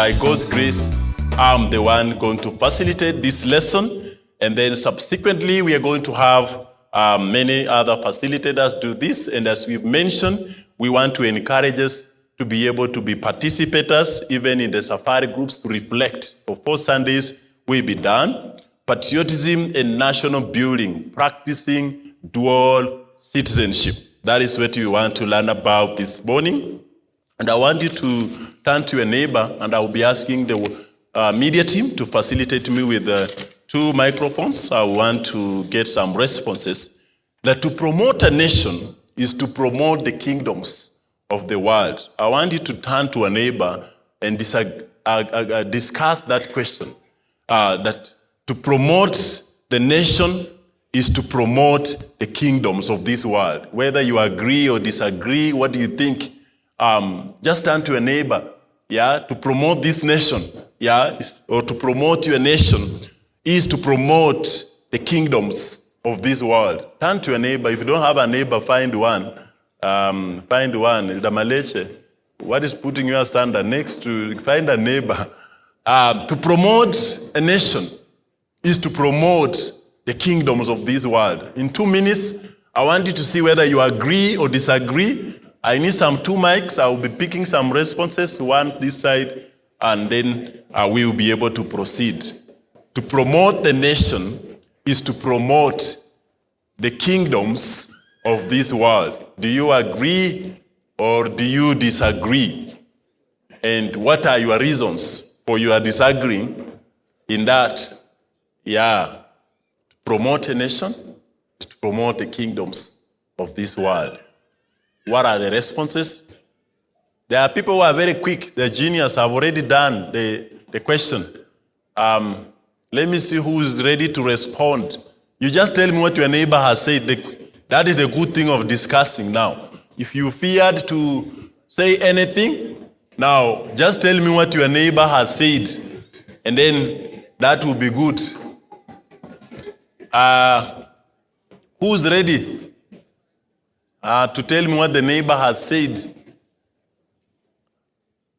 by God's grace, I'm the one going to facilitate this lesson. And then subsequently, we are going to have um, many other facilitators do this. And as we've mentioned, we want to encourage us to be able to be participators, even in the safari groups, to reflect. For four Sundays, we'll be done. Patriotism and national building, practicing dual citizenship. That is what we want to learn about this morning. And I want you to turn to your neighbor, and I will be asking the uh, media team to facilitate me with uh, two microphones. I want to get some responses. That to promote a nation is to promote the kingdoms of the world. I want you to turn to a neighbor and uh, uh, uh, discuss that question. Uh, that to promote the nation is to promote the kingdoms of this world. Whether you agree or disagree, what do you think? Um, just turn to a neighbor, yeah, to promote this nation, yeah, or to promote your nation is to promote the kingdoms of this world. Turn to a neighbor. If you don't have a neighbor, find one. Um, find one. Damaleche, what is putting you asunder? Next to find a neighbor. Um, to promote a nation is to promote the kingdoms of this world. In two minutes, I want you to see whether you agree or disagree. I need some two mics. I will be picking some responses, one this side, and then uh, we will be able to proceed. To promote the nation is to promote the kingdoms of this world. Do you agree or do you disagree? And what are your reasons for your disagreeing in that? Yeah, to promote a nation, to promote the kingdoms of this world. What are the responses? There are people who are very quick. The genius have already done the, the question. Um, let me see who is ready to respond. You just tell me what your neighbor has said. The- that is the good thing of discussing now. If you feared to say anything, now just tell me what your neighbor has said, and then that will be good. Uh, who's ready uh, to tell me what the neighbor has said?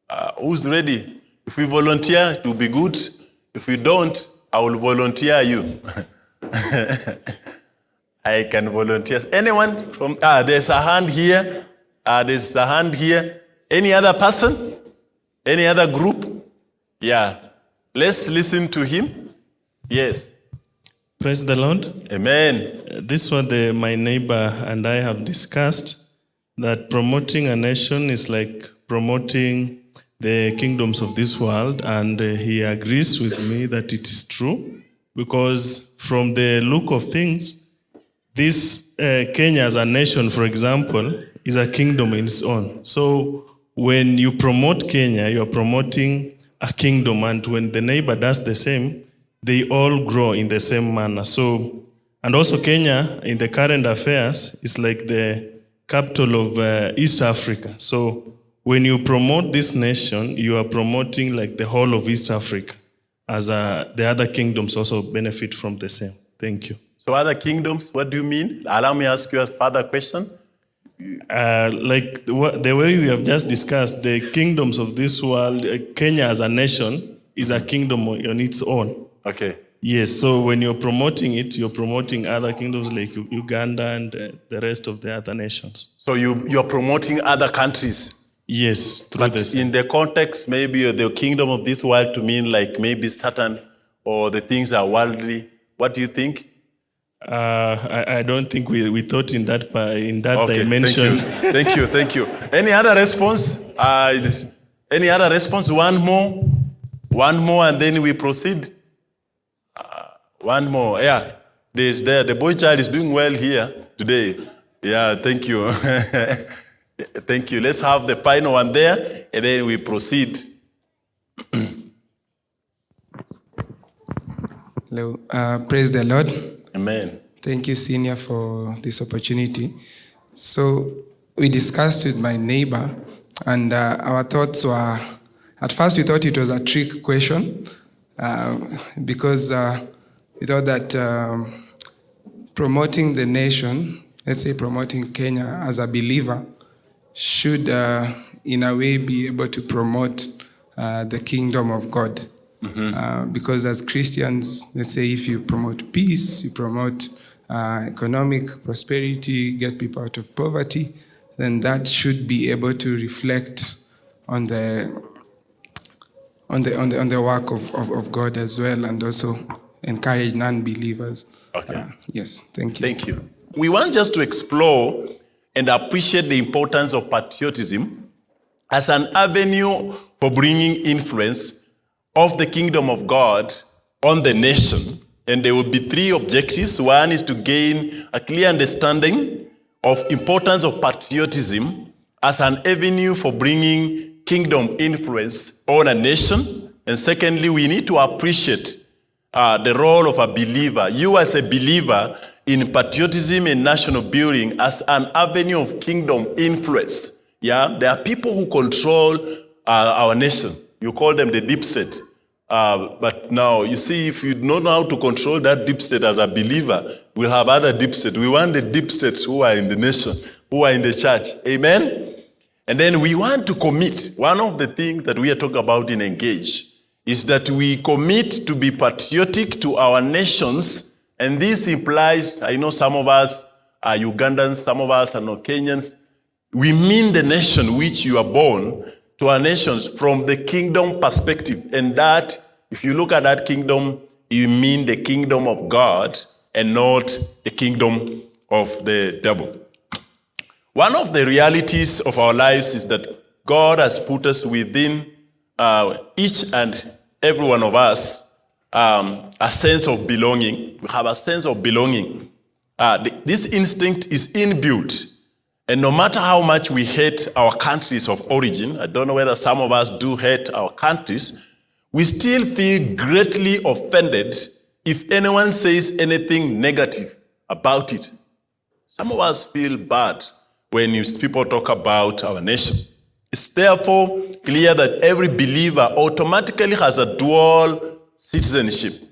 Uh, who's ready? If we volunteer, it will be good. If we don't, I will volunteer you. I can volunteer. Anyone from, ah, there's a hand here. Ah, there's a hand here. Any other person? Any other group? Yeah. Let's listen to him. Yes. Praise the Lord. Amen. Uh, This is what the, my neighbor and I have discussed that promoting a nation is like promoting the kingdoms of this world, and uh, he agrees with me that it is true because, from the look of things, this uh, Kenya as a nation, for example, is a kingdom in its own. So when you promote Kenya, you are promoting a kingdom, and when the neighbor does the same, they all grow in the same manner. So, and also Kenya in the current affairs is like the capital of uh, East Africa. So when you promote this nation, you are promoting like the whole of East Africa, as uh, the other kingdoms also benefit from the same. Thank you. So other kingdoms, what do you mean? Allow me ask you a further question. Uh, like the, the way we have just discussed, the kingdoms of this world, uh, Kenya as a nation is a kingdom on on its own. Okay. Yes, so when you're promoting it, you're promoting other kingdoms like Uganda and uh, the rest of the other nations. So you, you're promoting other countries. Yes, through But this. in the context, maybe the kingdom of this world to mean like maybe Satan or the things are worldly. What do you think? Uh, I, I don't think we, we thought in that in that Okay, dimension. Thank you. thank you, thank you. Any other response? Uh, any other response? One more, one more, and then we proceed. One more. Yeah, there's there. The boy child is doing well here today. Yeah, thank you. thank you. Let's have the final one there, and then we proceed. Hello, uh, praise the Lord. Amen. Thank you, Senior, for this opportunity. So, we discussed with my neighbor, and uh, our thoughts were at first, we thought it was a trick question uh, because uh, we thought that um, promoting the nation, let's say promoting Kenya as a believer, should uh, in a way be able to promote uh, the kingdom of God. Uh, because as Christians, let's say if you promote peace, you promote uh, economic prosperity, get people out of poverty, then that should be able to reflect on the on the on the on the work of, of, of God as well, and also encourage non-believers. Okay. Uh, yes, thank you. Thank you. We want just to explore and appreciate the importance of patriotism as an avenue for bringing influence of the kingdom of God on the nation. And there will be three objectives. One is to gain a clear understanding of importance of patriotism as an avenue for bringing kingdom influence on a nation. And secondly, we need to appreciate uh, the role of a believer. You as a believer in patriotism and national building as an avenue of kingdom influence. Yeah, there are people who control uh, our nation. You call them the deep state. Uh, but now, you see, if you don't know how to control that deep state as a believer, we'll have other deep state. We want the deep states who are in the nation, who are in the church. Amen? And then we want to commit. One of the things that we are talking about in Engage is that we commit to be patriotic to our nations. And this implies, I know some of us are Ugandans, some of us are not Kenyans. We mean the nation which you are born to our nations from the kingdom perspective. And that, if you look at that kingdom, you mean the kingdom of God and not the kingdom of the devil. One of the realities of our lives is that God has put us within uh, each and every one of us um, a sense of belonging. We have a sense of belonging. Uh, th- this instinct is inbuilt. And no matter how much we hate our countries of origin, I don't know whether some of us do hate our countries, we still feel greatly offended if anyone says anything negative about it. Some of us feel bad when people talk about our nation. It's therefore clear that every believer automatically has a dual citizenship.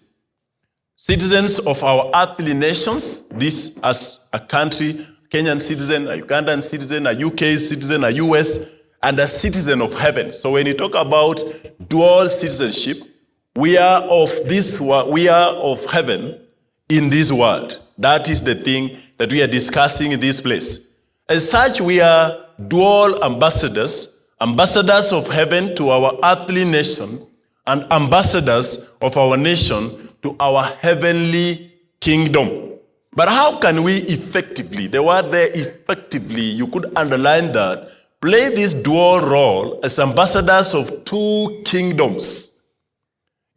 Citizens of our earthly nations, this as a country, Kenyan citizen, a Ugandan citizen, a UK citizen, a US, and a citizen of heaven. So when you talk about dual citizenship, we are of this we are of heaven in this world. That is the thing that we are discussing in this place. As such, we are dual ambassadors, ambassadors of heaven to our earthly nation, and ambassadors of our nation to our heavenly kingdom. But how can we effectively, the word there effectively, you could underline that, play this dual role as ambassadors of two kingdoms?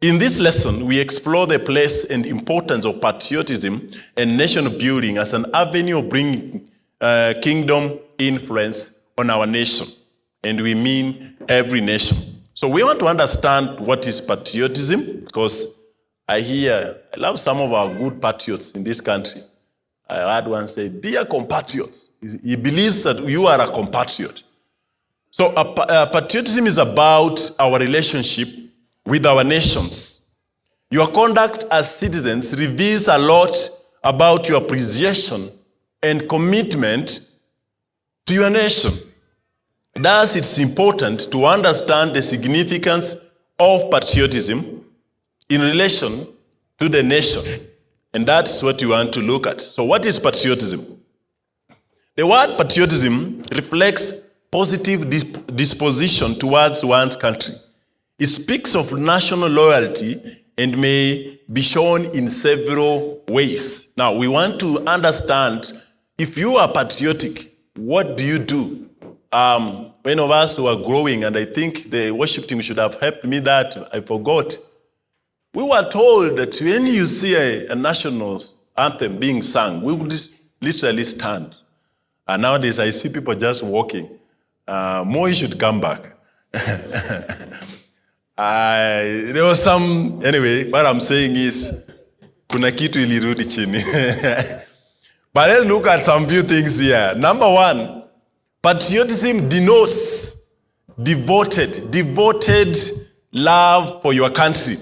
In this lesson, we explore the place and importance of patriotism and nation building as an avenue of bringing uh, kingdom influence on our nation. And we mean every nation. So we want to understand what is patriotism because I hear, I love some of our good patriots in this country. I heard one say, Dear compatriots, he believes that you are a compatriot. So pa- uh, patriotism is about our relationship with our nations. Your conduct as citizens reveals a lot about your appreciation and commitment to your nation. Thus, it's important to understand the significance of patriotism in relation to the nation. And that's what you want to look at. So, what is patriotism? The word patriotism reflects positive dis- disposition towards one's country. It speaks of national loyalty and may be shown in several ways. Now, we want to understand if you are patriotic, what do you do? Um, of us were growing, and I think the worship team should have helped me that, I forgot. We were told that when you see a, a national anthem being sung, we would literally stand. And nowadays, I see people just walking. Uh, should come back. I, there was some, anyway, what I'm saying is, kuna kitu ilirudi chini. but let's look at some few things here. Number one, patriotism denotes devoted, devoted love for your country.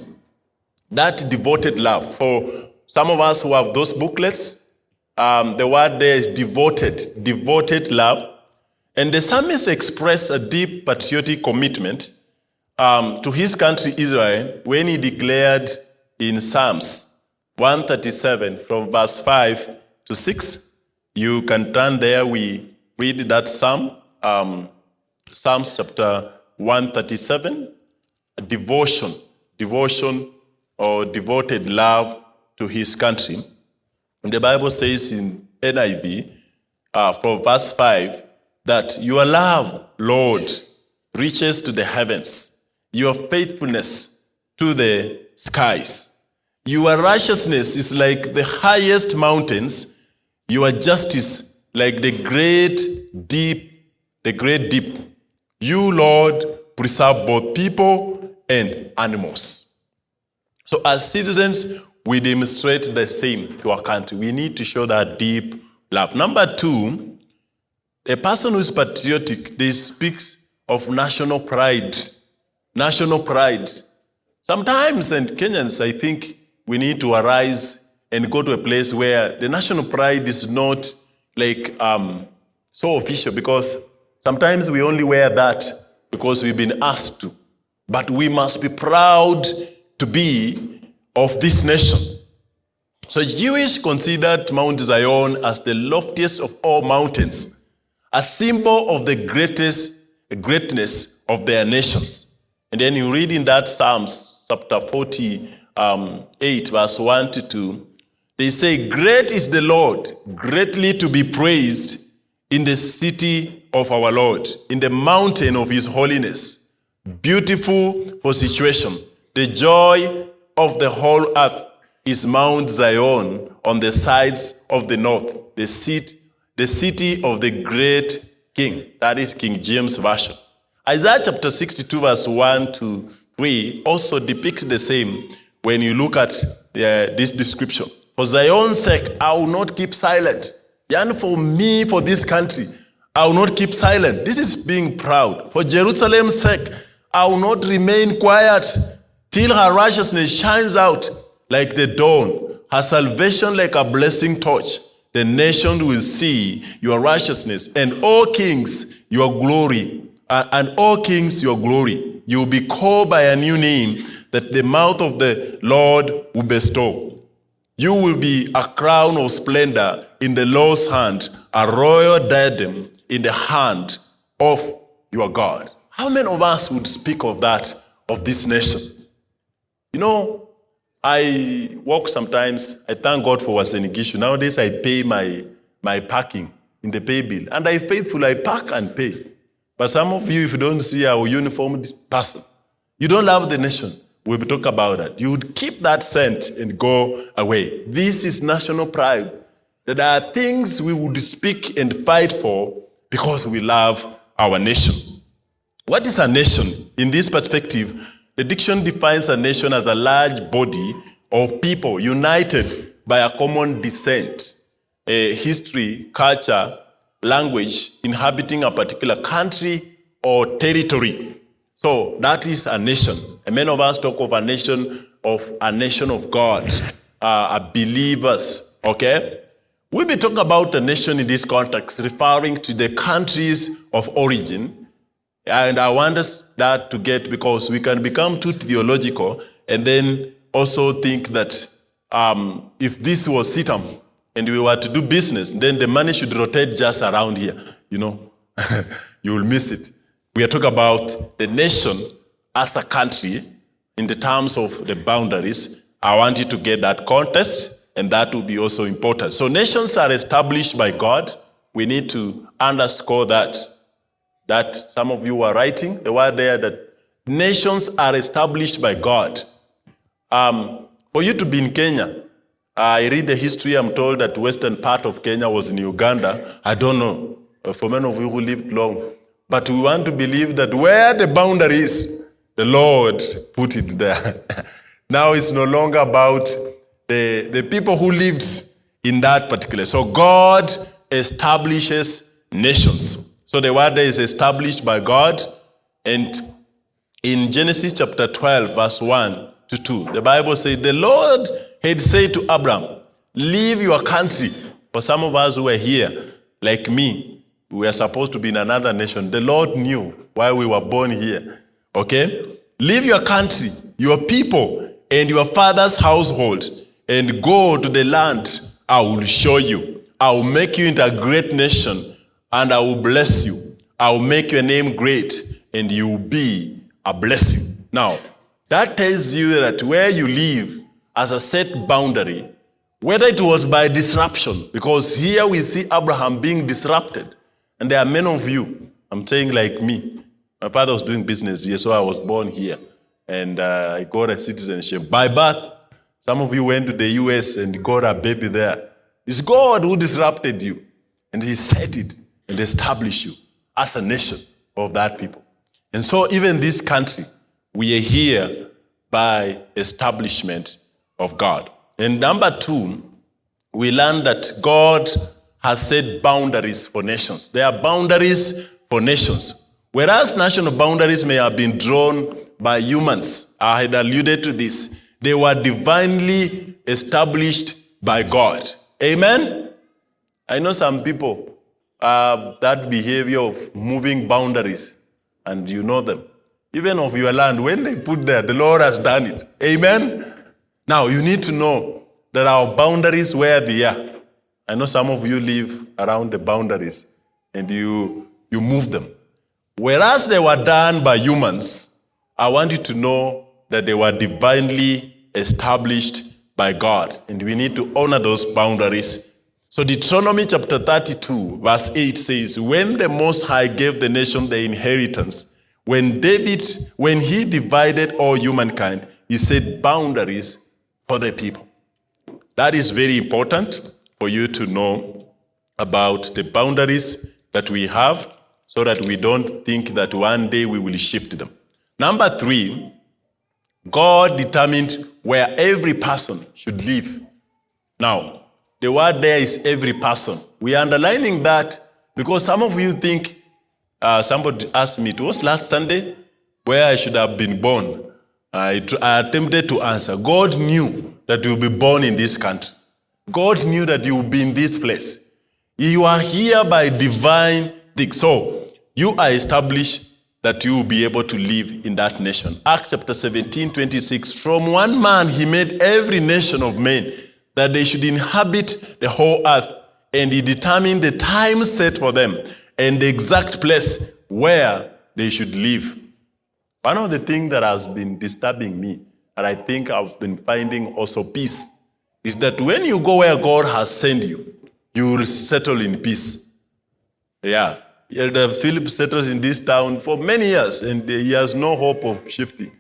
That devoted love. For some of us who have those booklets, um, the word there is devoted, devoted love. And the psalmist expressed a deep patriotic commitment um, to his country Israel when he declared in Psalms 137 from verse 5 to 6. You can turn there, we read that psalm, um, Psalms chapter 137, a devotion, devotion or devoted love to his country. And the Bible says in NIV, uh, from verse 5, that your love, Lord, reaches to the heavens, your faithfulness to the skies. Your righteousness is like the highest mountains, your justice like the great deep, the great deep. You, Lord, preserve both people and animals. So as citizens, we demonstrate the same to our country. We need to show that deep love. Number two, a person who is patriotic, they speaks of national pride. National pride. Sometimes, and Kenyans, I think we need to arise and go to a place where the national pride is not like um, so official because sometimes we only wear that because we've been asked to. But we must be proud to be of this nation. So Jewish considered Mount Zion as the loftiest of all mountains, a symbol of the greatest greatness of their nations. And then you read in that Psalms chapter Um, 48, verse 1 to 2, they say, Great is the Lord, greatly to be praised in the city of our Lord, in the mountain of his holiness. Beautiful for situation. The joy of the whole earth is Mount Zion on the sides of the north, the seat, the city of the great king. That is King James Version. Isaiah chapter 62 verse 1 to 3 also depicts the same when you look at uh, this description. For Zion's sake, I will not keep silent. And for me, for this country, I will not keep silent. This is being proud. For Jerusalem's sake, I will not remain quiet till her righteousness shines out like the dawn, her salvation like a blessing torch. The nation will see your righteousness, and all kings your glory, uh, and all kings your glory. You will be called by a new name that the mouth of the Lord will bestow. You will be a crown of splendor in the Lord's hand, a royal diadem in the hand of your God. How many of us would speak of that, of this nation? You know, I walk sometimes, I thank God for Uasin Gishu. Nowadays I pay my, my parking in the pay bill. And I faithful, I park and pay. But some of you, if you don't see our uniformed person, you don't love the nation. We'll talk about that. You would keep that scent and go away. This is national pride. That there are things we would speak and fight for because we love our nation. What is a nation? In this perspective, the diction defines a nation as a large body of people united by a common descent, a history, culture, language, inhabiting a particular country or territory. So that is a nation. And many of us talk of a nation of a nation of God, uh, believers, okay? We be talking about a nation in this context, referring to the countries of origin. And I want us that to get because we can become too theological and then also think that um, if this was CITAM and we were to do business, then the money should rotate just around here. You know, you will miss it. We are talking about the nation as a country in the terms of the boundaries. I want you to get that context, and that will be also important. So nations are established by God. We need to underscore that. That some of you are writing the word there that nations are established by God. Um, for you to be in Kenya, I read the history, I'm told that western part of Kenya was in Uganda. I don't know, for many of you who lived long. But we want to believe that where the boundary is, the Lord put it there. now it's no longer about the, the people who lived in that particular. So God establishes nations. So the word is established by God. And in Genesis chapter 12, verse 1 to 2, the Bible says, The Lord had said to Abraham, Leave your country. For some of us who are here, like me, we are supposed to be in another nation. The Lord knew why we were born here. Okay? Leave your country, your people, and your father's household, and go to the land I will show you. I will make you into a great nation, and I will bless you. I will make your name great, and you will be a blessing. Now, that tells you that where you live as a set boundary, whether it was by disruption, because here we see Abraham being disrupted, and there are many of you, I'm saying like me. My father was doing business here, so I was born here, and uh, I got a citizenship by birth. Some of you went to the US and got a baby there. It's God who disrupted you, and He set it and established you as a nation of that people. And so, even this country, we are here by establishment of God. And number two, we learn that God has set boundaries for nations. There are boundaries for nations. Whereas national boundaries may have been drawn by humans, I had alluded to this, they were divinely established by God. Amen? I know some people have that behavior of moving boundaries, and you know them. Even of your land, when they put there, the Lord has done it. Amen? Now, you need to know that our boundaries, where they are. I know some of you live around the boundaries and you, you move them. Whereas they were done by humans, I want you to know that they were divinely established by God. And we need to honor those boundaries. So Deuteronomy chapter 32, verse 8 says, When the Most High gave the nation the inheritance, when David, when he divided all humankind, he set boundaries for the people. That is very important for you to know about the boundaries that we have so that we don't think that one day we will shift them. Number three, God determined where every person should live. Now, the word there is every person. We are underlining that because some of you think, uh, somebody asked me, it was last Sunday where I should have been born. I, I attempted to answer. God knew that you will be born in this country. God knew that you will be in this place. You are here by divine thing. So, you are established that you will be able to live in that nation. Acts chapter 17, 26. From one man he made every nation of men that they should inhabit the whole earth, and he determined the time set for them and the exact place where they should live. One of the things that has been disturbing me, and I think I've been finding also peace, is that when you go where God has sent you, you will settle in peace. Yeah. Elder Philip settles in this town for many years and he has no hope of shifting.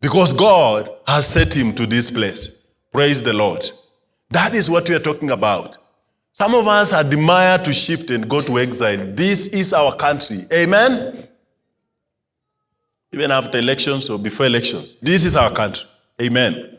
Because God has set him to this place. Praise the Lord. That is what we are talking about. Some of us admire to shift and go to exile. This is our country. Amen? Even after elections or before elections. This is our country. Amen.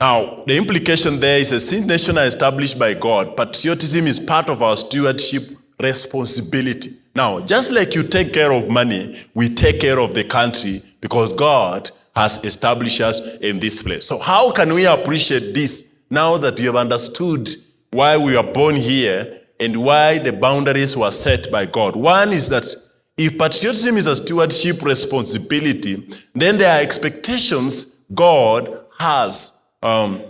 Now, the implication there is a sin nation established by God. Patriotism is part of our stewardship responsibility. Now, just like you take care of money, we take care of the country because God has established us in this place. So, how can we appreciate this now that we have understood why we are born here and why the boundaries were set by God? One is that if patriotism is a stewardship responsibility, then there are expectations God has. Um,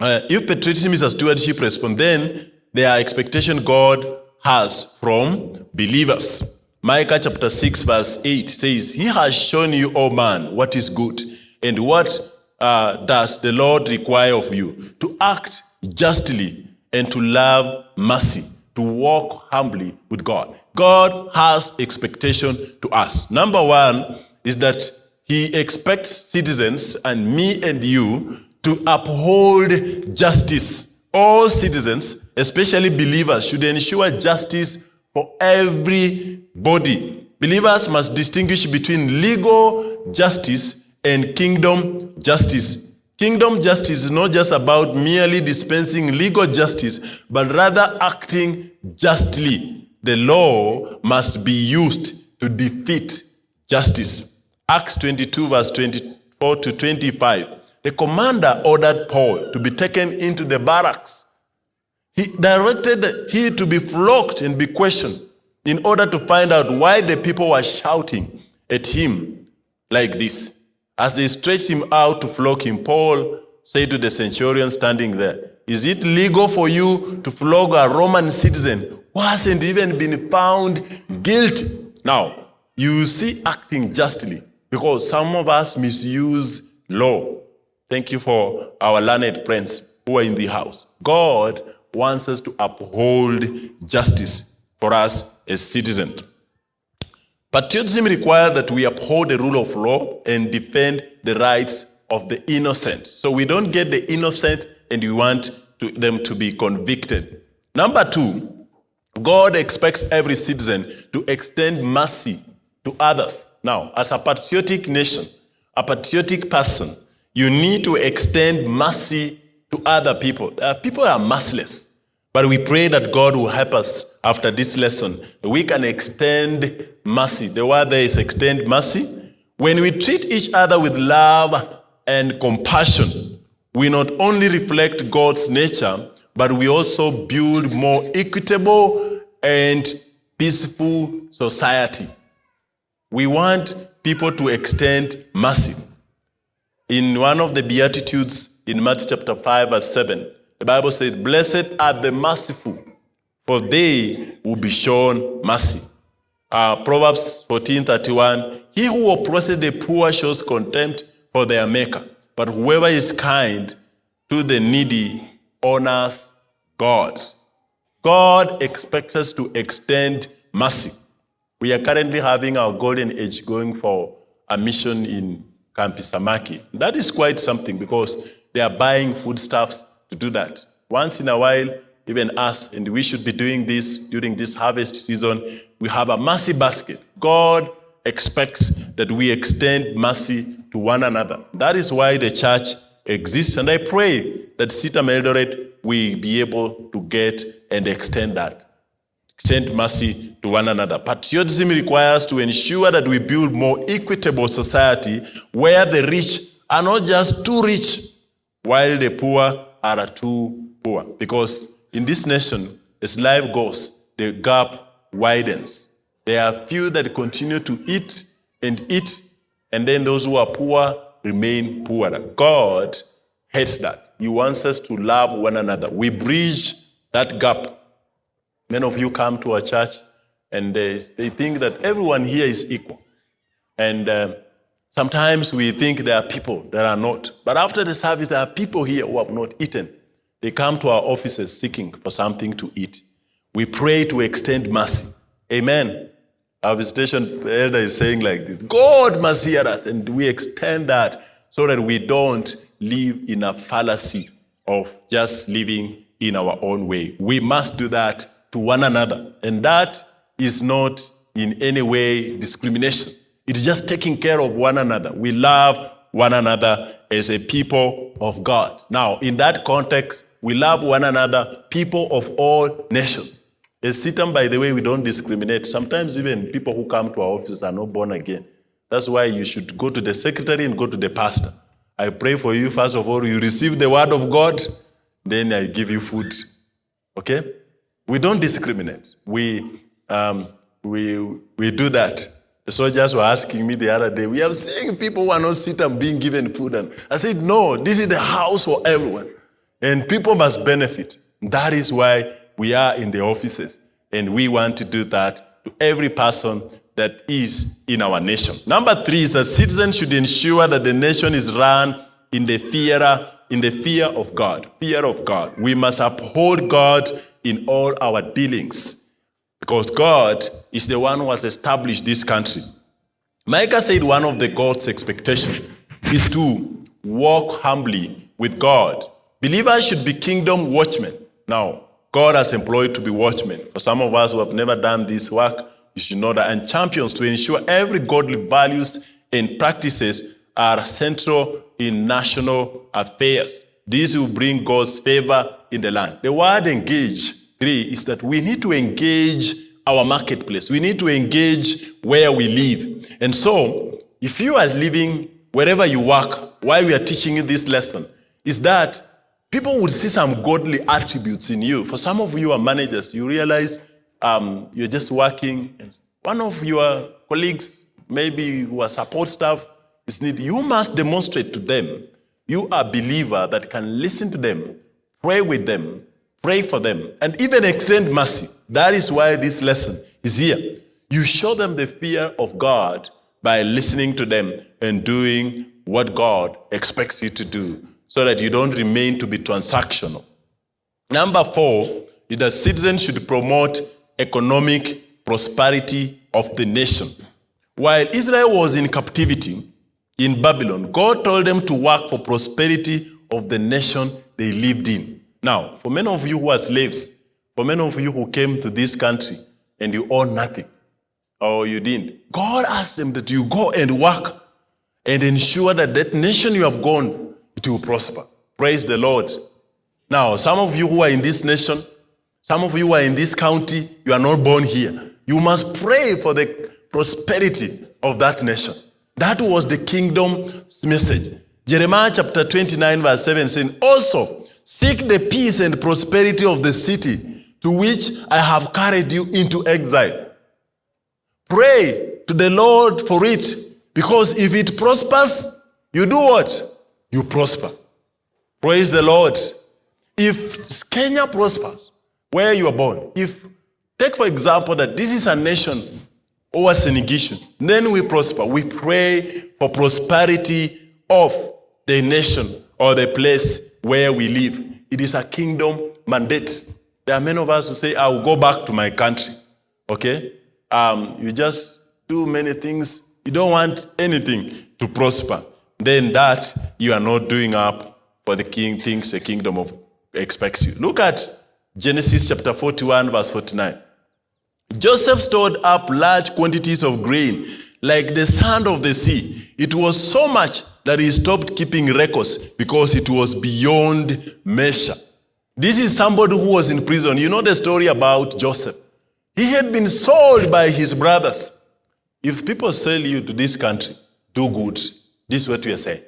uh, if patriotism is a stewardship response, then there are expectations God has from believers. Micah chapter 6, verse 8 says, He has shown you, O man, what is good, and what uh, does the Lord require of you? To act justly and to love mercy, to walk humbly with God. God has expectation to us. Number one is that He expects citizens and me and you to uphold justice. All citizens, especially believers, should ensure justice for everybody. Believers must distinguish between legal justice and kingdom justice. Kingdom justice is not just about merely dispensing legal justice, but rather acting justly. The law must be used to defeat justice. Acts 22, verse 24 to 25. The commander ordered Paul to be taken into the barracks. He directed he to be flogged and be questioned in order to find out why the people were shouting at him. like this. As they stretched him out to flog him, Paul said to the centurion standing there, Is it legal for you to flog a Roman citizen who hasn't even been found guilty? Now, you see acting justly because some of us misuse law. Thank you for our learned friends who are in the house. God wants us to uphold justice for us as citizens. Patriotism requires that we uphold the rule of law and defend the rights of the innocent. So we don't get the innocent and we want to, them to be convicted. Number two, God expects every citizen to extend mercy to others. Now, as a patriotic nation, a patriotic person, you need to extend mercy to other people. Uh, people are merciless, but we pray that God will help us after this lesson. We can extend mercy. The word there is extend mercy. When we treat each other with love and compassion, we not only reflect God's nature, but we also build more equitable and peaceful society. We want people to extend mercy. In one of the Beatitudes in Matthew chapter 5, verse 7, the Bible says, Blessed are the merciful, for they will be shown mercy. Uh, Proverbs 14, 31, He who oppresses the poor shows contempt for their maker, but whoever is kind to the needy honors God. God expects us to extend mercy. We are currently having our golden age going for a mission in Kampi ya Samaki. That is quite something because they are buying foodstuffs to do that. Once in a while, even us, and we should be doing this during this harvest season, we have a mercy basket. God expects that we extend mercy to one another. That is why the church exists, and I pray that CITAM Eldoret will be able to get and extend that. Extend mercy to one another. Patriotism requires to ensure that we build more equitable society where the rich are not just too rich, while the poor are too poor. Because in this nation, as life goes, the gap widens. There are few that continue to eat and eat, and then those who are poor remain poorer. God hates that. He wants us to love one another. We bridge that gap. Many of you come to our church and they, they think that everyone here is equal. And uh, sometimes we think there are people that are not. But after the service, there are people here who have not eaten. They come to our offices seeking for something to eat. We pray to extend mercy. Amen. Our visitation elder is saying like this God must hear us, and we extend that so that we don't live in a fallacy of just living in our own way. We must do that to one another. And that is not in any way discrimination. It's just taking care of one another. We love one another as a people of God. Now, in that context, we love one another, people of all nations. As CITAM, by the way, we don't discriminate. Sometimes even people who come to our office are not born again. That's why you should go to the secretary and go to the pastor. I pray for you, first of all, you receive the word of God, then I give you food. Okay? We don't discriminate. We, um, we, we do that. The soldiers were asking me the other day, we have seen people who are not sitting and being given food. And I said, no, this is the house for everyone. And people must benefit. That is why we are in the offices. And we want to do that to every person that is in our nation. Number three is that citizens should ensure that the nation is run in the fear, in the fear of God. Fear of God. We must uphold God in all our dealings because God is the one who has established this country. Micah said one of the God's expectation is to walk humbly with God. Believers should be kingdom watchmen. Now, God has employed to be watchmen. For some of us who have never done this work, you should know that, and champions to ensure every godly values and practices are central in national affairs. This will bring God's favor in the land. The word engage, three, is that we need to engage our marketplace. We need to engage where we live. And so, if you are living wherever you work, while we are teaching you this lesson, is that people would see some godly attributes in you. For some of you are managers, you realize um, you're just working. One of your colleagues, maybe who are support staff, is need you must demonstrate to them you are a believer that can listen to them, pray with them, pray for them, and even extend mercy. That is why this lesson is here. You show them the fear of God by listening to them and doing what God expects you to do so that you don't remain to be transactional. Number four is that citizens should promote economic prosperity of the nation. While Israel was in captivity in Babylon, God told them to work for prosperity of the nation they lived in. Now, for many of you who are slaves, for many of you who came to this country and you own nothing, or you didn't, God asked them that you go and work and ensure that that nation you have gone, it will prosper. Praise the Lord. Now, some of you who are in this nation, some of you who are in this county, you are not born here. You must pray for the prosperity of that nation. That was the kingdom's message. Jeremiah chapter 29, verse 7 saying, Also, seek the peace and prosperity of the city to which I have carried you into exile. Pray to the Lord for it, because if it prospers, you do what? You prosper. Praise the Lord. If Kenya prospers, where you are born, if, take for example that this is a nation a Senegation, then we prosper. We pray for prosperity of the nation or the place where we live. It is a kingdom mandate. There are many of us who say, I will go back to my country. Okay? Um, you just do many things. You don't want anything to prosper. Then that you are not doing up for the king things the kingdom of expects you. Look at Genesis chapter 41, verse 49. Joseph stored up large quantities of grain, like the sand of the sea. It was so much that he stopped keeping records because it was beyond measure. This is somebody who was in prison. You know the story about Joseph. He had been sold by his brothers. If people sell you to this country, do good. This is what we are saying.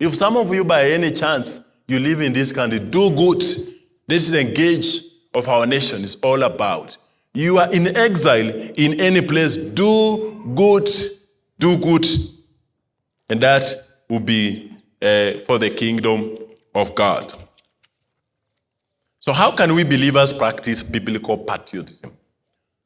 If some of you, by any chance, you live in this country, do good. This is the gauge of our nation is all about. You are in exile in any place, do good, do good. And that will be uh, for the kingdom of God. So how can we believers practice biblical patriotism?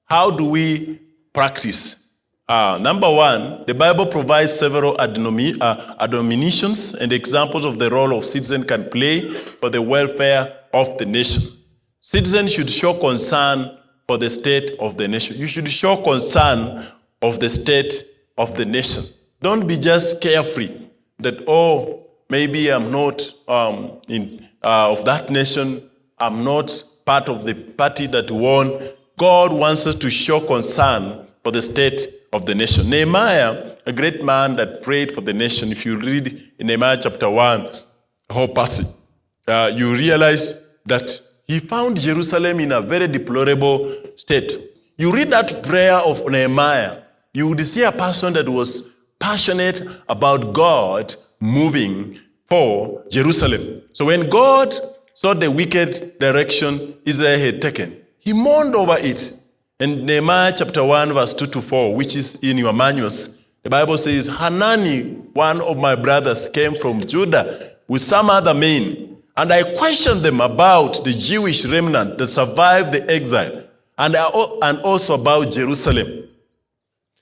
How do we practice? Uh, number one, the Bible provides several uh, admonitions and examples of the role of citizen can play for the welfare of the nation. Citizens should show concern for the state of the nation. You should show concern of the state of the nation. Don't be just carefree that, oh, maybe I'm not um, in, uh, of that nation, I'm not part of the party that won. God wants us to show concern for the state of the nation. Nehemiah, a great man that prayed for the nation, if you read in Nehemiah chapter 1, the whole passage, uh, you realize that he found Jerusalem in a very deplorable state. You read that prayer of Nehemiah, you would see a person that was passionate about God moving for Jerusalem. So when God saw the wicked direction Israel had taken, he mourned over it. And Nehemiah chapter 1, verse 2 to 4, which is in your manuals, the Bible says, Hanani, one of my brothers, came from Judah with some other men and I questioned them about the Jewish remnant that survived the exile and, and also about Jerusalem.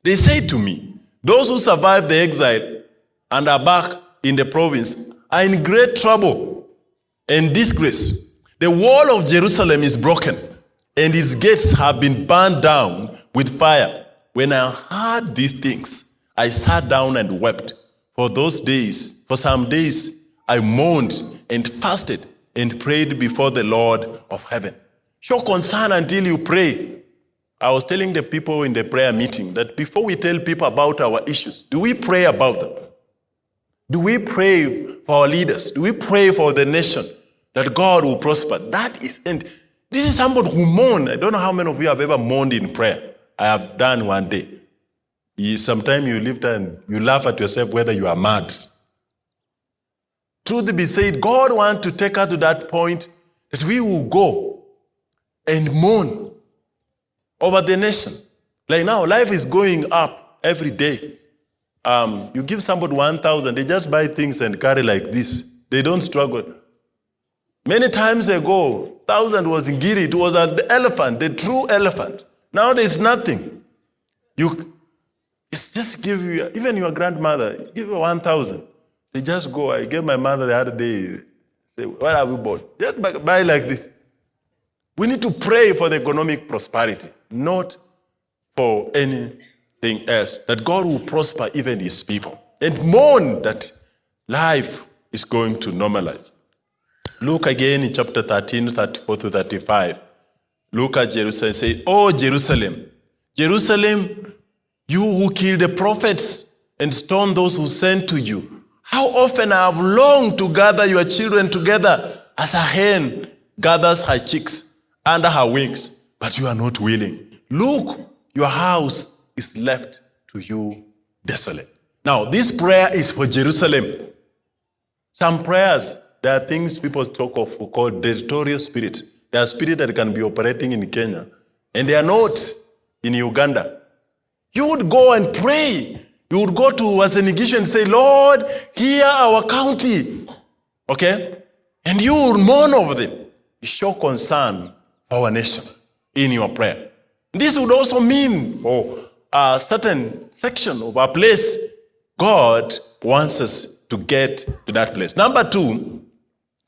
They said to me, Those who survived the exile and are back in the province are in great trouble and disgrace. The wall of Jerusalem is broken and its gates have been burned down with fire. When I heard these things, I sat down and wept. For those days, for some days, I mourned and fasted and prayed before the Lord of heaven. Show concern until you pray. I was telling the people in the prayer meeting that before we tell people about our issues, do we pray about them? Do we pray for our leaders? Do we pray for the nation that God will prosper? That is, and this is somebody who mourn. I don't know how many of you have ever mourned in prayer. I have done one day. Sometimes you live and you laugh at yourself whether you are mad. Truth be said, God wants to take us to that point that we will go and mourn over the nation. Like now, life is going up every day. um, you give somebody 1,000, they just buy things and carry like this. They don't struggle. Many times ago, thousand was ngiri. It was an elephant, the true elephant. Now there's nothing. You, it's just give you, even your grandmother, give her 1,000. They just go. I gave my mother the other day, say, what have you bought? Just buy like this. We need to pray for the economic prosperity, not for anything else. That God will prosper even his people. And mourn that life is going to normalize. Look again in chapter 13, 34 to 35. Look at Jerusalem and say, Oh, Jerusalem, Jerusalem, you who killed the prophets and stoned those who sent to you. How often I have longed to gather your children together as a hen gathers her chicks under her wings, but you are not willing. Look, your house is left to you desolate. Now, this prayer is for Jerusalem. Some prayers, there are things people talk of called territorial spirit. There are spirits that can be operating in Kenya, and they are not in Uganda. You would go and pray. You would go to Uasin Gishu and say, Lord, hear our county. Okay? And you would mourn over them. You show concern for our nation in your prayer. This would also mean for a certain section of our place, God wants us to get to that place. Number two,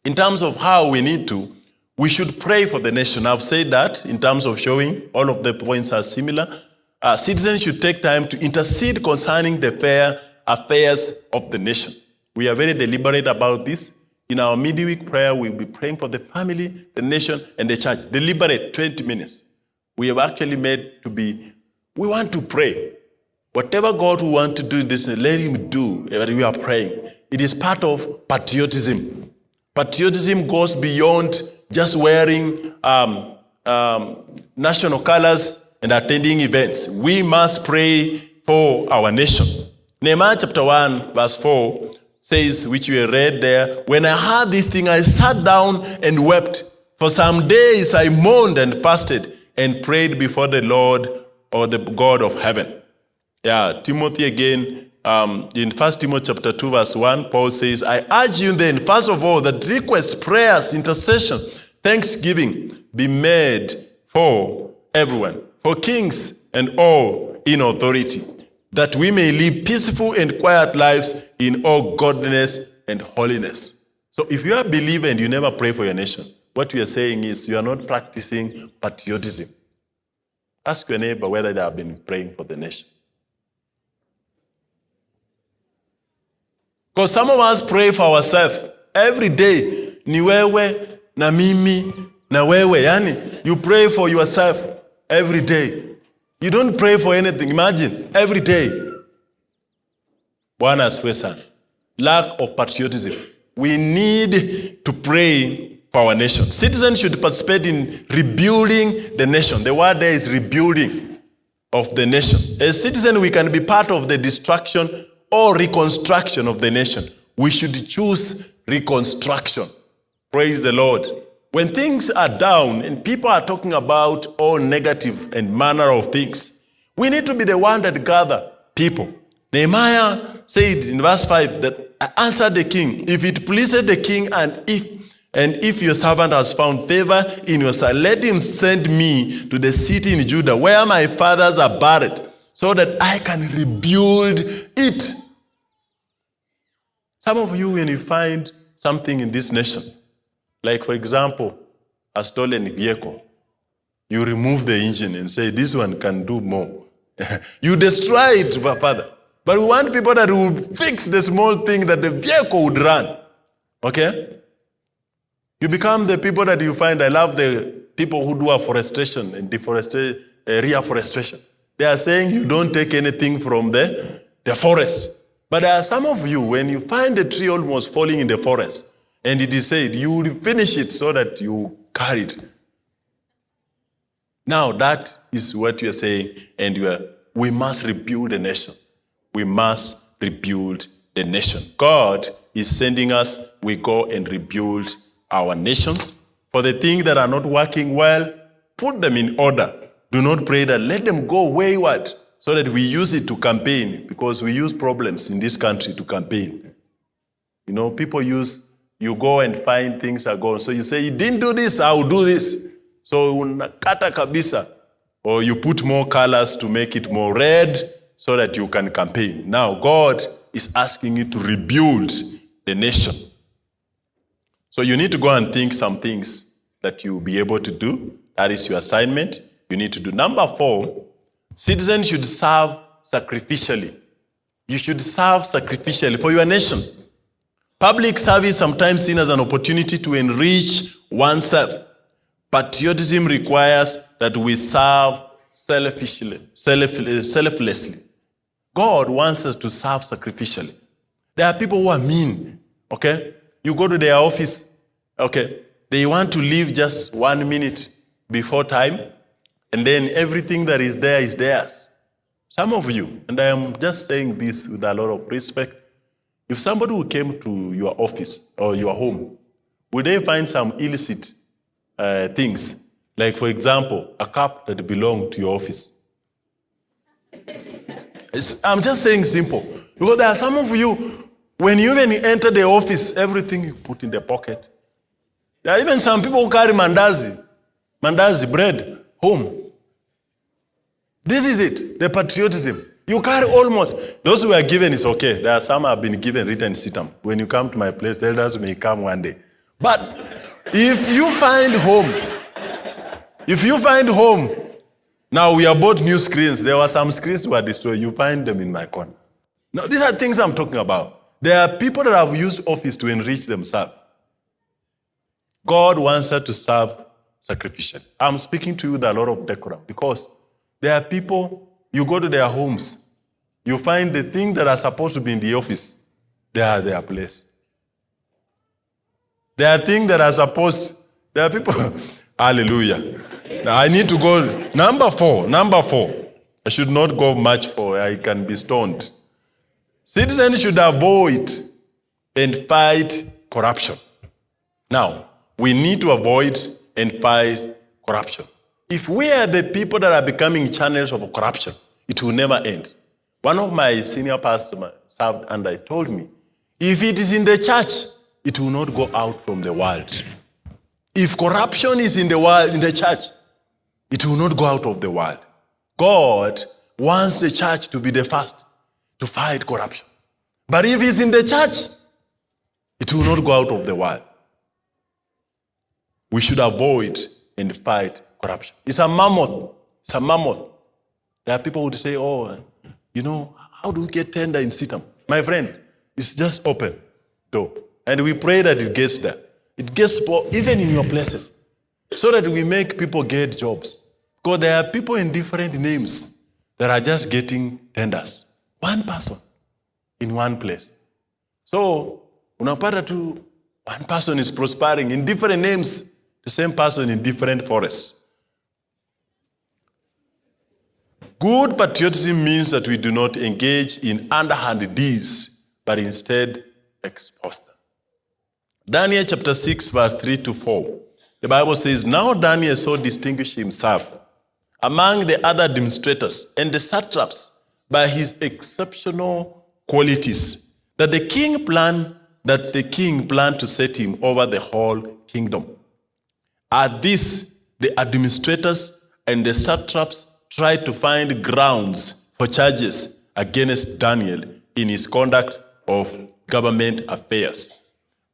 in terms of how we need to, we should pray for the nation. I've said that in terms of showing all of the points are similar. Uh, citizens should take time to intercede concerning the fair affairs of the nation. We are very deliberate about this. In our midweek prayer, we'll be praying for the family, the nation, and the church. Deliberate, 20 minutes. We have actually made to be, we want to pray. Whatever God will want to do this, let Him do. But we are praying. It is part of patriotism. Patriotism goes beyond just wearing um, um, national colors and attending events. We must pray for our nation. Nehemiah chapter 1, verse 4 says, which we read there, When I heard this thing, I sat down and wept. For some days I mourned and fasted and prayed before the Lord or the God of heaven. Yeah, Timothy again, um, in 1 Timothy chapter 2, verse 1, Paul says, I urge you then, first of all, that requests, prayers, intercession, thanksgiving be made for everyone, for kings and all in authority, that we may live peaceful and quiet lives in all godliness and holiness. So if you are a believer and you never pray for your nation, what we are saying is you are not practicing patriotism. Ask your neighbor whether they have been praying for the nation. Because some of us pray for ourselves every day. Ni wewe, na mimi, na wewe. Yani, you pray for yourself every day. You don't pray for anything. Imagine, every day. Bwana asifiwe. Lack of patriotism. We need to pray for our nation. Citizens should participate in rebuilding the nation. The word there is rebuilding of the nation. As citizen, we can be part of the destruction or reconstruction of the nation. We should choose reconstruction. Praise the Lord. When things are down and people are talking about all negative and manner of things, we need to be the one that gather people. Nehemiah said in verse 5 that I answered the king, if it pleases the king and if and if your servant has found favor in your sight, let him send me to the city in Judah where my fathers are buried, so that I can rebuild it. Some of you, when you find something in this nation, like for example, a stolen vehicle, you remove the engine and say, this one can do more. you destroy it, Father. But we want people that will fix the small thing that the vehicle would run. Okay? You become the people that you find. I love the people who do afforestation and deforestation, uh, reforestation. They are saying you don't take anything from the, the forest. But there are some of you, when you find a tree almost falling in the forest, and it is said, you will finish it so that you carry it. Now that is what you are saying, and you are, we must rebuild the nation. We must rebuild the nation. God is sending us, we go and rebuild our nations. For the things that are not working well, put them in order. Do not pray that let them go wayward so that we use it to campaign because we use problems in this country to campaign. You know, people use, you go and find things are gone. So you say, you didn't do this, I will do this. So unakata kabisa. Or you put more colors to make it more red so that you can campaign. Now, God is asking you to rebuild the nation. So you need to go and think some things that you'll be able to do. That is your assignment. You need to do. Number four, citizens should serve sacrificially. You should serve sacrificially for your nation. Public service sometimes seen as an opportunity to enrich oneself. Patriotism requires that we serve selfishly, self, selflessly. God wants us to serve sacrificially. There are people who are mean, okay? You go to their office, okay? They want to leave just one minute before time, and then everything that is there is theirs. Some of you, and I am just saying this with a lot of respect, if somebody who came to your office or your home, would they find some illicit uh, things? Like, for example, a cup that belonged to your office. It's- I'm just saying simple. Because there are some of you, when you even enter the office, everything you put in the pocket. There are even some people who carry mandazi, mandazi, bread, home. This is it, the patriotism. You carry almost, those who are given is okay. There are some have been given written CITAM. When you come to my place, elders may come one day. But if you find home, if you find home, now we are both new screens. There were some screens were destroyed. You find them in my corner. Now, these are things I'm talking about. There are people that have used office to enrich themselves. God wants us to serve sacrificially. I'm speaking to you with a lot of decorum because there are people, you go to their homes, you find the things that are supposed to be in the office, they are their place. There are things that are supposed, there are people, hallelujah. I need to go, number four, number four. I should not go much for, I can be stoned. Citizens should avoid and fight corruption. Now, we need to avoid and fight corruption. If we are the people that are becoming channels of corruption, it will never end. One of my senior pastors served under told me, if it is in the church, it will not go out from the world. If corruption is in the world, in the church, it will not go out of the world. God wants the church to be the first to fight corruption. But if it's in the church, it will not go out of the world. We should avoid and fight corruption. It's a mammoth. It's a mammoth. There are people who would say, oh, you know, how do we get tender in CITAM? My friend, it's just open door. And we pray that it gets there. It gets even in your places. So that we make people get jobs. Because there are people in different names that are just getting tenders. One person in one place. So, unapata tu one person is prospering in different names, the same person in different forests. Good patriotism means that we do not engage in underhand deeds, but instead expose them. Daniel chapter 6, verse 3 to 4. The Bible says, Now Daniel so distinguished himself among the other demonstrators and the satraps by his exceptional qualities that the king planned that the king planned to set him over the whole kingdom. At this, the administrators and the satraps tried to find grounds for charges against Daniel in his conduct of government affairs.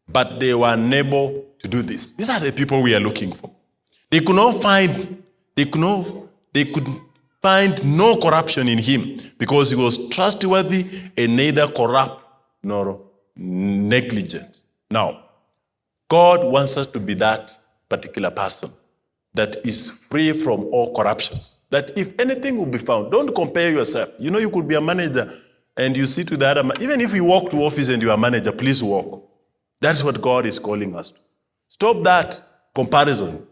But they were unable to do this. These are the people we are looking for. They could not find, they could not, they could find no corruption in him because he was trustworthy and neither corrupt nor negligent. Now, God wants us to be that particular person that is free from all corruptions. That if anything will be found, don't compare yourself. You know, you could be a manager and you sit with the other man. Even if you walk to office and you are a manager, please walk. That's what God is calling us to. Stop that comparison.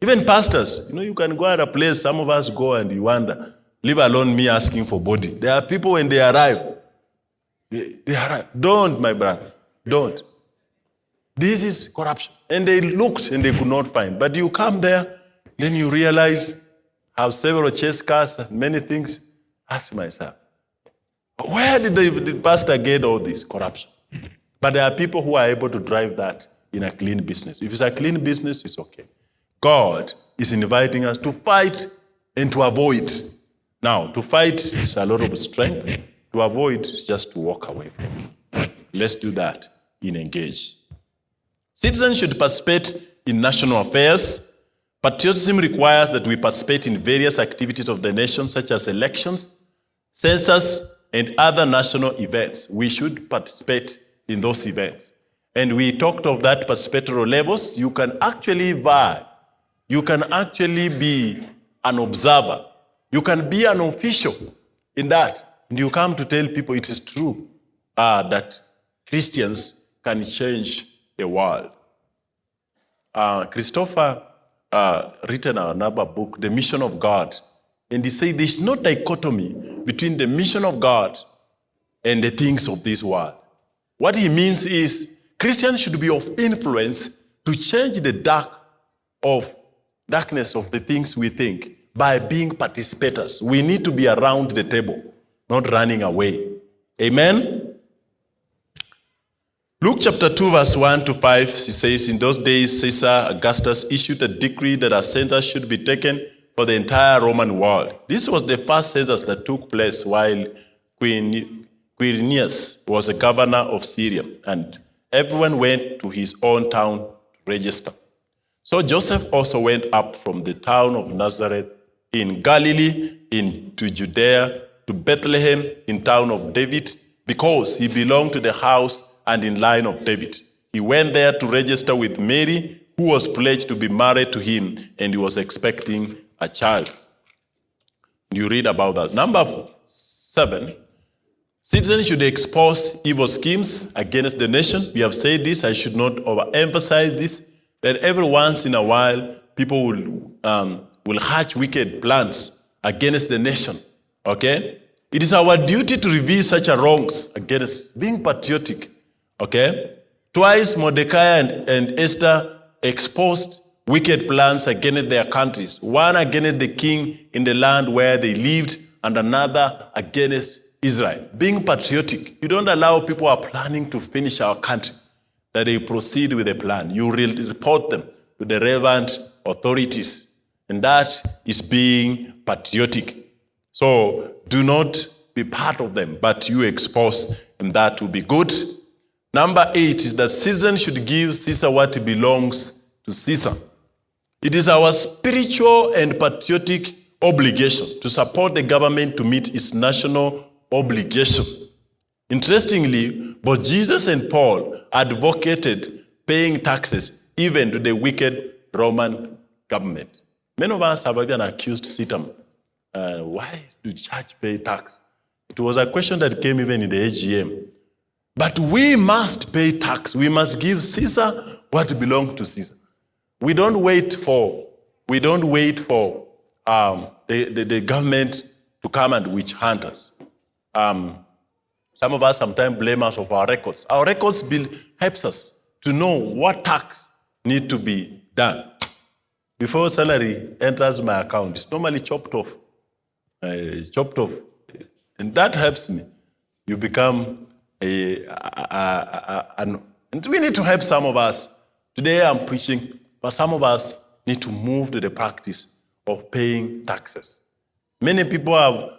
Even pastors, you know, you can go at a place, some of us go and you wonder, leave alone me asking for body. There are people when they arrive, they, they arrive. Don't, my brother, don't. This is corruption. And they looked and they could not find. But you come there, then you realize have several chess cars and many things, ask myself, where did the, the pastor get all this corruption? But there are people who are able to drive that in a clean business. If it's a clean business, it's okay. God is inviting us to fight and to avoid. Now, to fight is a lot of strength. To avoid is just to walk away from it. Let's do that in engage. Citizens should participate in national affairs. Patriotism requires that we participate in various activities of the nation, such as elections, census, and other national events. We should participate in those events. And we talked of that participatory levels. You can actually vie. You can actually be an observer. You can be an official in that. And you come to tell people it is true uh, that Christians can change the world. Uh, Christopher uh, written another book, The Mission of God, and he said there's no dichotomy between the mission of God and the things of this world. What he means is Christians should be of influence to change the dark of darkness of the things we think by being participators. We need to be around the table, not running away. Amen. Luke chapter 2, verse 1 to 5, he says, In those days, Caesar Augustus issued a decree that a census should be taken for the entire Roman world. This was the first census that took place while Queen Quirinius was a governor of Syria, and everyone went to his own town to register. So Joseph also went up from the town of Nazareth in Galilee into Judea to Bethlehem in town of David, because he belonged to the house and in line of David. He went there to register with Mary, who was pledged to be married to him, and he was expecting a child. You read about that. Number seven, citizens should expose evil schemes against the nation. We have said this, I should not overemphasize this, that every once in a while, people will, um, will hatch wicked plans against the nation. Okay? It is our duty to reveal such a wrongs against being patriotic. Okay? Twice Mordecai and, and Esther exposed wicked plans against their countries. One against the king in the land where they lived, and another against Israel. Being patriotic, you don't allow people are planning to finish our country that they proceed with a plan. You report them to the relevant authorities. And that is being patriotic. So do not be part of them, but you expose, and that will be good. Number eight is that citizens should give Caesar what belongs to Caesar. It is our spiritual and patriotic obligation to support the government to meet its national obligation. Interestingly, both Jesus and Paul advocated paying taxes even to the wicked Roman government. Many of us have even accused CITAM. Uh, why do church pay tax? It was a question that came even in the AGM. But we must pay tax. We must give Caesar what belongs to Caesar. We don't wait for, we don't wait for um, the, the, the, government to come and witch hunt us. Um, some of us sometimes blame us of our records. Our records bill helps us to know what tax need to be done. Before salary enters my account, it's normally chopped off. Uh, chopped off. And that helps me. You become a, a, a, a, and we need to help some of us. Today I'm preaching, but some of us need to move to the practice of paying taxes. Many people have,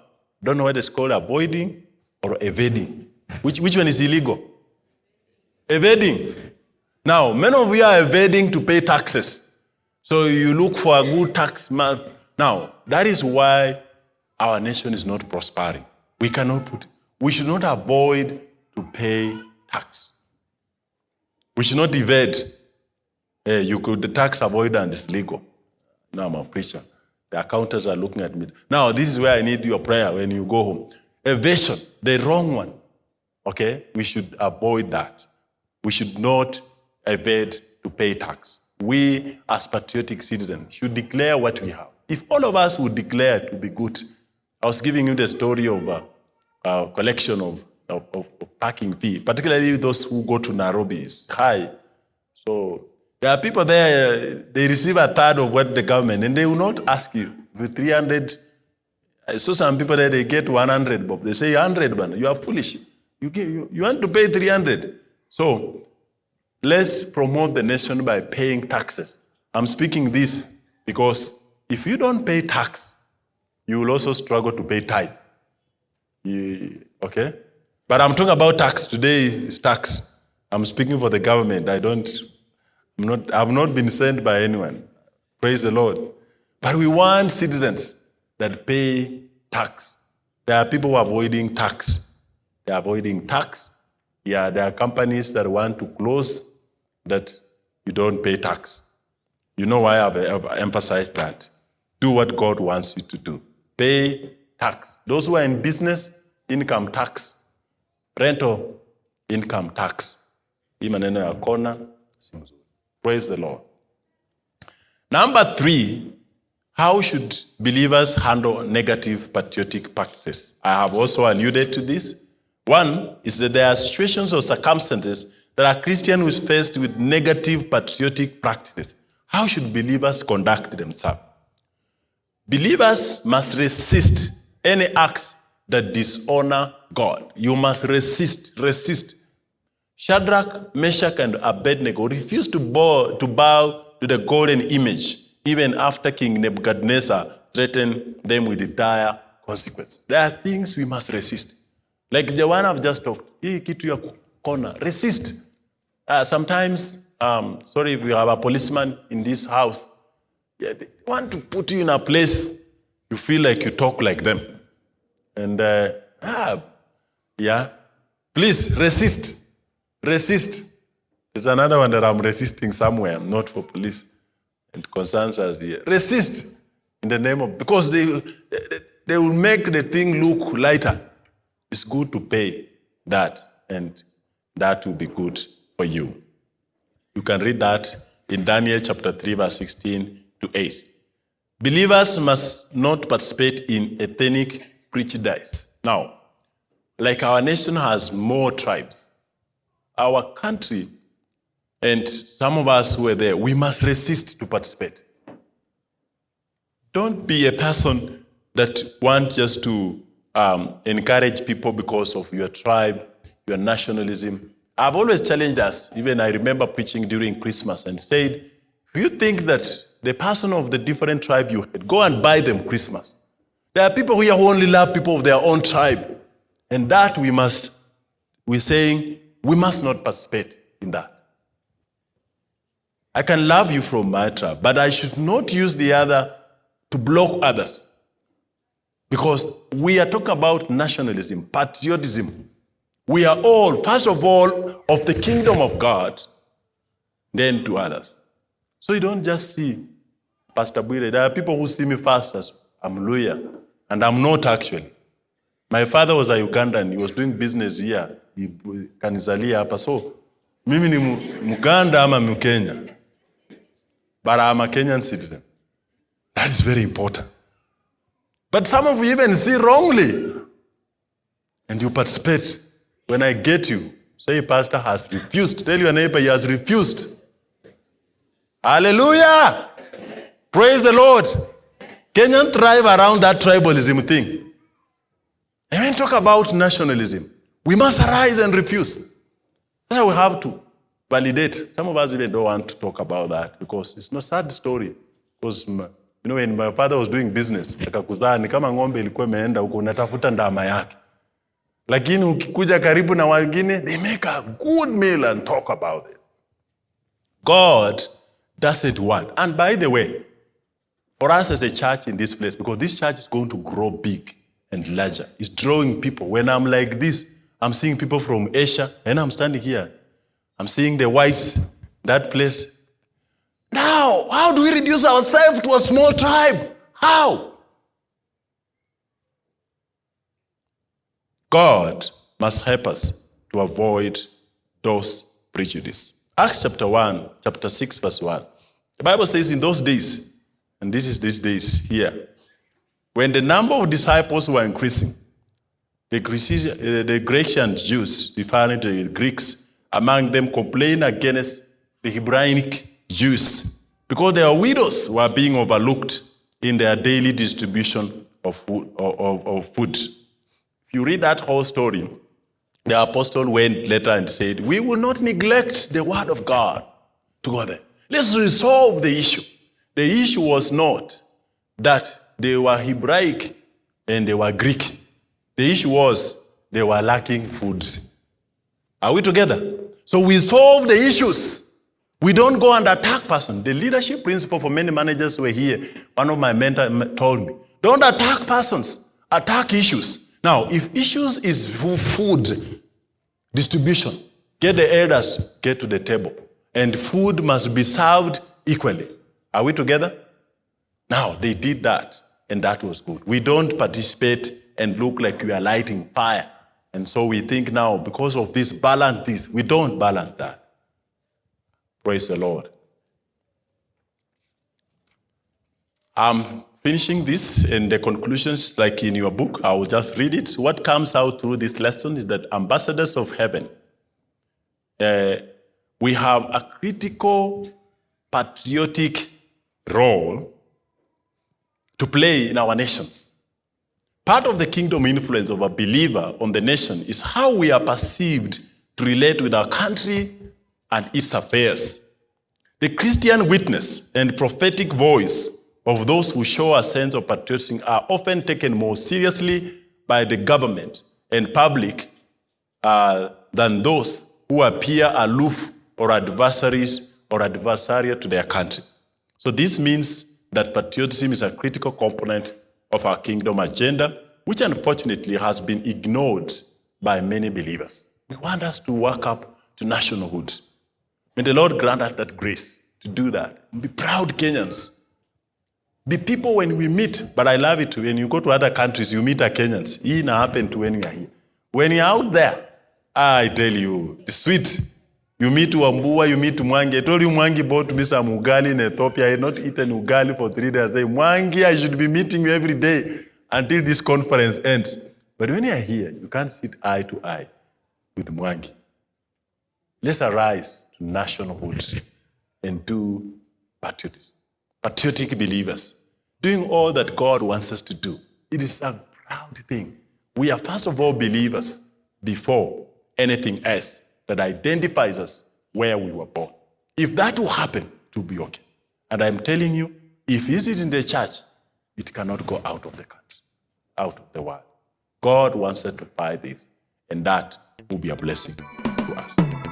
don't know what it's called, avoiding or evading. Which, which one is illegal? Evading. Now, many of you are evading to pay taxes. So you look for a good tax man. Now, that is why our nation is not prospering. We cannot put, we should not avoid to pay tax. We should not evade. Uh, you could, the tax avoidance is legal. Now I'm a preacher. The accountants are looking at me. Now, this is where I need your prayer when you go home. Evasion, the wrong one. Okay? We should avoid that. We should not evade to pay tax. We, as patriotic citizens, should declare what we have. If all of us would declare to be good, I was giving you the story of a, a collection of, of, of, parking fee, particularly those who go to Nairobi. It's high. So there are people there, they receive a third of what the government, and they will not ask you. With 300, I saw some people that they get 100 bob. They say 100, man. You are foolish. You, you, you want to pay 300. So let's promote the nation by paying taxes. I'm speaking this because if you don't pay tax, you will also struggle to pay tithe. You- okay? But I'm talking about tax. Today is tax. I'm speaking for the government. I don't, I'm not, I've not been sent by anyone. Praise the Lord. But we want citizens that pay tax. There are people who are avoiding tax. They're avoiding tax. Yeah, there are companies that want to close that you don't pay tax. You know why I've, I've emphasized that. Do what God wants you to do. Pay tax. Those who are in business, income tax. Rental, income tax. Hii maneno ya kona, si mzuri. Praise the Lord. Number three, how should believers handle negative patriotic practices? I have also alluded to this. One is that there are situations or circumstances that a Christian who is faced with negative patriotic practices. How should believers conduct themselves? Believers must resist any acts that dishonor God. You must resist, resist. Shadrach, Meshach, and Abednego refused to bow, to bow to the golden image, even after King Nebuchadnezzar threatened them with dire consequences. There are things we must resist. Like the one I've just talked, hii kitu ya kona, resist. Uh, sometimes, um, sorry if you have a policeman in this house, yeah, they want to put you in a place you feel like you talk like them. And, uh, ah, yeah, please resist. Resist. There's another one that I'm resisting somewhere, not for police. It concerns us here. Resist in the name of, because they, they will make the thing look lighter. It's good to pay that, and that will be good for you. You can read that in Daniel chapter 3, verse 16 to 8. Believers must not participate in ethnic prejudice. Now, like our nation has more tribes, our country, and some of us who were there, we must resist to participate. Don't be a person that want just to um, encourage people because of your tribe, your nationalism. I've always challenged us, even I remember preaching during Christmas and said, if you think that the person of the different tribe you had, go and buy them Christmas. There are people here who only love people of their own tribe. And that we must, we're saying, we must not participate in that. I can love you from my tribe, but I should not use the other to block others. Because we are talking about nationalism, patriotism. We are all, first of all, of the kingdom of God, then to others. So you don't just see Pastor Bwire. There are people who see me first as I'm Luhya, and I'm not actually. My father was a Ugandan. He was doing business here. He- Kanizalia hapa. So mimi ni Muganda ama Mkenya. But I'm a Kenyan citizen. That is very important. But some of you even see wrongly. And you participate. When I get you, say pastor has refused. Tell your neighbor he has refused. Hallelujah. Praise the Lord. Kenyan thrive around that tribalism thing. And when we talk about nationalism, we must arise and refuse. That's we have to validate. Some of us even don't want to talk about that because it's not sad story. Because you know when my father was doing business, akakuzaa ni kama ng'ombe ilikuwa imeenda huko unatafuta ndama yake. Lakini ukikuja karibu na wengine, they make a good meal and talk about it. God does it want. And by the way, for us as a church in this place, because this church is going to grow big and larger, it's drawing people. When I'm like this, I'm seeing people from Asia, and I'm standing here. I'm seeing the whites, that place. Now, how do we reduce ourselves to a small tribe? How? God must help us to avoid those prejudice. Acts chapter 1, chapter 6, verse 1. The Bible says in those days, and this is these days here, when the number of disciples were increasing, the, Grecian, uh, the Grecian Jews, referring to the Greeks, among them complained against the Hebraic Jews because their widows were being overlooked in their daily distribution of food. Of- of food. If you read that whole story, the apostle went later and said, We will not neglect the word of God together. Let's resolve the issue. The issue was not that they were Hebraic and they were Greek. The issue was they were lacking food. Are we together? So we solve the issues. We don't go and attack person. The leadership principle for many managers were here. One of my mentors told me, don't attack persons, attack issues. Now, if issues is food distribution, get the elders, get to the table. And food must be served equally. Are we together? Now, they did that, and that was good. We don't participate and look like we are lighting fire. And so we think now, because of this, balance this. We don't balance that. Praise the Lord. I'm finishing this, and the conclusions, like in your book, I will just read it. What comes out through this lesson is that ambassadors of heaven, uh, we have a critical patriotic role to play in our nations. Part of the kingdom influence of a believer on the nation is how we are perceived to relate with our country and its affairs. The Christian witness and prophetic voice of those who show a sense of patriotism are often taken more seriously by the government and public uh, than those who appear aloof or adversaries or adversarial to their country. So this means that patriotism is a critical component of our kingdom agenda, which unfortunately has been ignored by many believers. We want us to work up to nationalhood. May the Lord grant us that grace to do that. Be proud Kenyans. Be people when we meet, but I love it when you go to other countries, you meet a Kenyans. It not happen to when you are here. When you're out there, I tell you, it's sweet. You meet Wambua, you meet Mwangi. I told you Mwangi bought me some ugali in Ethiopia. I had not eaten ugali for three days. I Mwangi, I should be meeting you every day until this conference ends. But when you are here, you can't sit eye to eye with Mwangi. Let's arise to nationalhood and do patriotism. Patriotic believers, doing all that God wants us to do. It is a proud thing. We are first of all believers before anything else that identifies us where we were born. If that will happen, will be okay. And I'm telling you, if it is in the church, it cannot go out of the country, out of the world. God wants us to fight this, and that will be a blessing to us.